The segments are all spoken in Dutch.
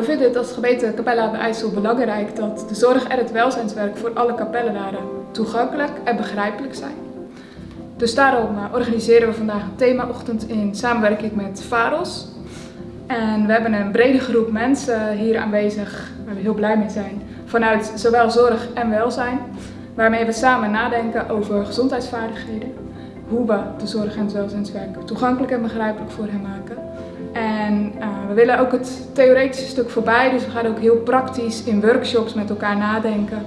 We vinden het als gemeente Capella aan de IJssel belangrijk dat de zorg en het welzijnswerk voor alle kapellenaren toegankelijk en begrijpelijk zijn. Dus daarom eh, organiseren we vandaag een themaochtend in samenwerking met VAROS. En we hebben een brede groep mensen hier aanwezig, waar we heel blij mee zijn, vanuit zowel zorg en welzijn. Waarmee we samen nadenken over gezondheidsvaardigheden, hoe we de zorg en het welzijnswerk toegankelijk en begrijpelijk voor hen maken. En uh, we willen ook het theoretische stuk voorbij, dus we gaan ook heel praktisch in workshops met elkaar nadenken.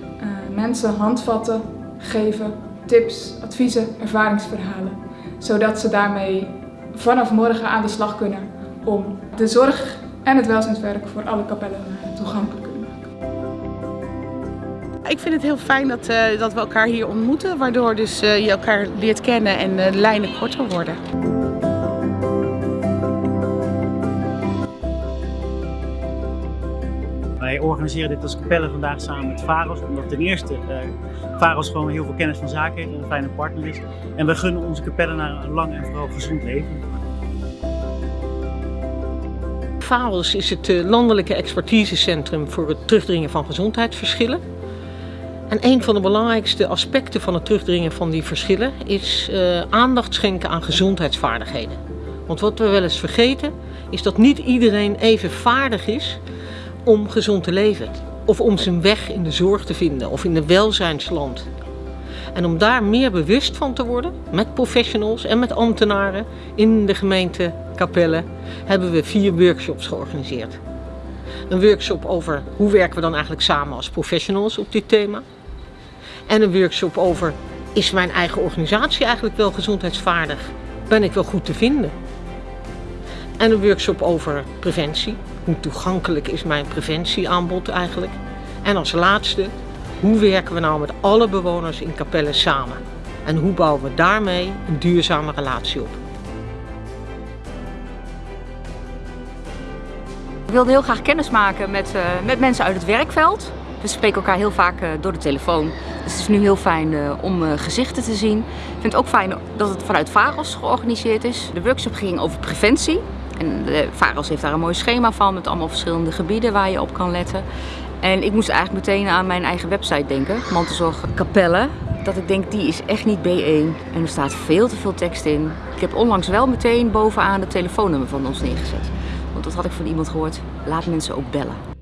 Uh, mensen handvatten geven, tips, adviezen, ervaringsverhalen. Zodat ze daarmee vanaf morgen aan de slag kunnen om de zorg en het welzijnswerk voor alle kapellen toegankelijk te. Ik vind het heel fijn dat, uh, dat we elkaar hier ontmoeten, waardoor dus, uh, je elkaar leert kennen en de lijnen korter worden. Wij organiseren dit als Capelle vandaag samen met VAROS, omdat ten eerste uh, gewoon heel veel kennis van zaken heeft en een fijne partner is. En we gunnen onze kapellen naar een lang en vooral gezond leven. VAROS is het eh, landelijke expertisecentrum voor het terugdringen van gezondheidsverschillen. En een van de belangrijkste aspecten van het terugdringen van die verschillen is uh, aandacht schenken aan gezondheidsvaardigheden. Want wat we wel eens vergeten is dat niet iedereen even vaardig is om gezond te leven. Of om zijn weg in de zorg te vinden of in een welzijnsland. En om daar meer bewust van te worden, met professionals en met ambtenaren in de gemeente Capelle, hebben we vier workshops georganiseerd. Een workshop over hoe werken we dan eigenlijk samen als professionals op dit thema. En een workshop over, is mijn eigen organisatie eigenlijk wel gezondheidsvaardig? Ben ik wel goed te vinden? En een workshop over preventie. Hoe toegankelijk is mijn preventieaanbod eigenlijk? En als laatste, hoe werken we nou met alle bewoners in Capelle samen? En hoe bouwen we daarmee een duurzame relatie op? Ik wilde heel graag kennis maken met, uh, met mensen uit het werkveld. We spreken elkaar heel vaak uh, door de telefoon. Dus het is nu heel fijn uh, om gezichten te zien. Ik vind het ook fijn dat het vanuit VAROS georganiseerd is. De workshop ging over preventie. En de VAROS heeft daar een mooi schema van met allemaal verschillende gebieden waar je op kan letten. En ik moest eigenlijk meteen aan mijn eigen website denken, Mantelzorg Capelle. Dat ik denk, die is echt niet B1 en er staat veel te veel tekst in. Ik heb onlangs wel meteen bovenaan het telefoonnummer van ons neergezet. Want dat had ik van iemand gehoord, laat mensen ook bellen.